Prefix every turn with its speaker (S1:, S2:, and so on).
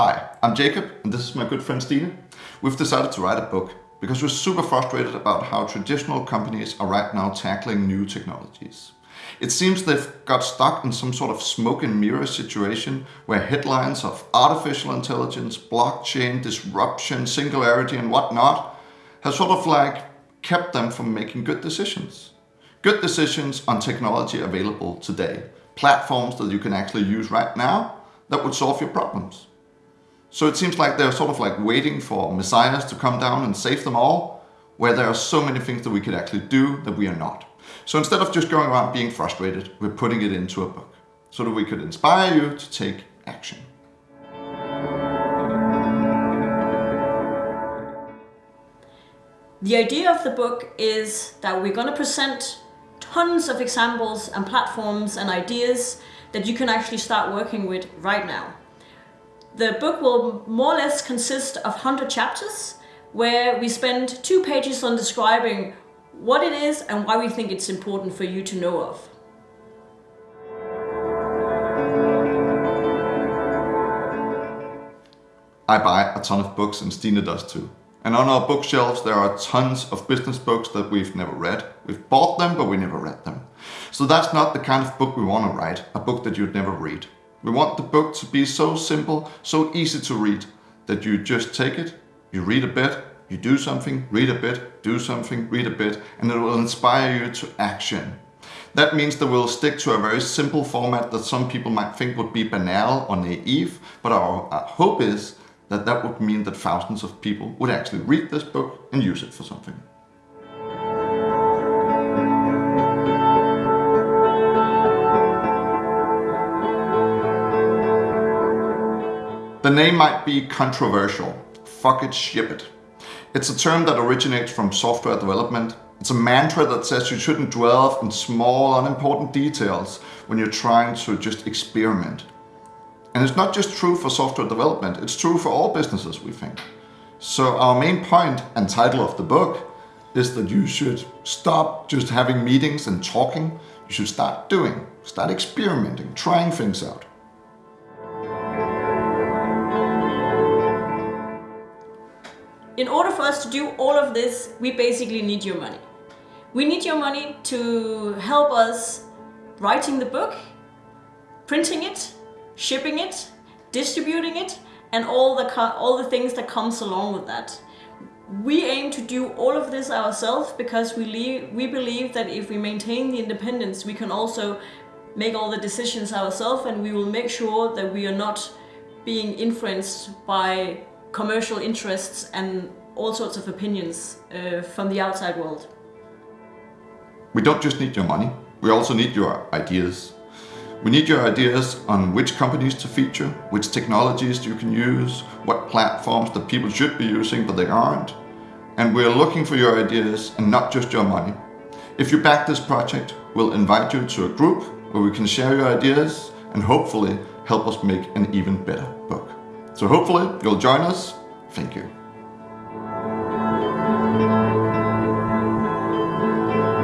S1: Hi, I'm Jacob and this is my good friend Stine. We've decided to write a book because we're super frustrated about how traditional companies are right now tackling new technologies. It seems they've got stuck in some sort of smoke and mirror situation where headlines of artificial intelligence, blockchain, disruption, singularity and whatnot have sort of like kept them from making good decisions. Good decisions on technology available today. Platforms that you can actually use right now that would solve your problems. So it seems like they're sort of like waiting for messiahs to come down and save them all, where there are so many things that we could actually do that we are not. So instead of just going around being frustrated, we're putting it into a book so that we could inspire you to take action.
S2: The idea of the book is that we're going to present tons of examples and platforms and ideas that you can actually start working with right now. The book will more or less consist of 100 chapters where we spend two pages on describing what it is and why we think it's important for you to know of.
S1: I buy a ton of books and Stine does too. And on our bookshelves there are tons of business books that we've never read. We've bought them but we never read them. So that's not the kind of book we want to write, a book that you'd never read. We want the book to be so simple, so easy to read, that you just take it, you read a bit, you do something, read a bit, do something, read a bit, and it will inspire you to action. That means that we'll stick to a very simple format that some people might think would be banal or naive, but our, our hope is that that would mean that thousands of people would actually read this book and use it for something. The name might be controversial. Fuck it, ship it. It's a term that originates from software development. It's a mantra that says you shouldn't dwell in small, unimportant details when you're trying to just experiment. And it's not just true for software development, it's true for all businesses, we think. So our main point and title of the book is that you should stop just having meetings and talking. You should start doing, start experimenting, trying things out.
S2: In order for us to do all of this, we basically need your money. We need your money to help us writing the book, printing it, shipping it, distributing it, and all the, all the things that comes along with that. We aim to do all of this ourselves because we, we believe that if we maintain the independence, we can also make all the decisions ourselves and we will make sure that we are not being influenced by commercial interests and all sorts of opinions uh, from the outside world.
S1: We don't just need your money, we also need your ideas. We need your ideas on which companies to feature, which technologies you can use, what platforms that people should be using but they aren't. And we're looking for your ideas and not just your money. If you back this project, we'll invite you to a group where we can share your ideas and hopefully help us make an even better book. So hopefully you'll join us. Thank you.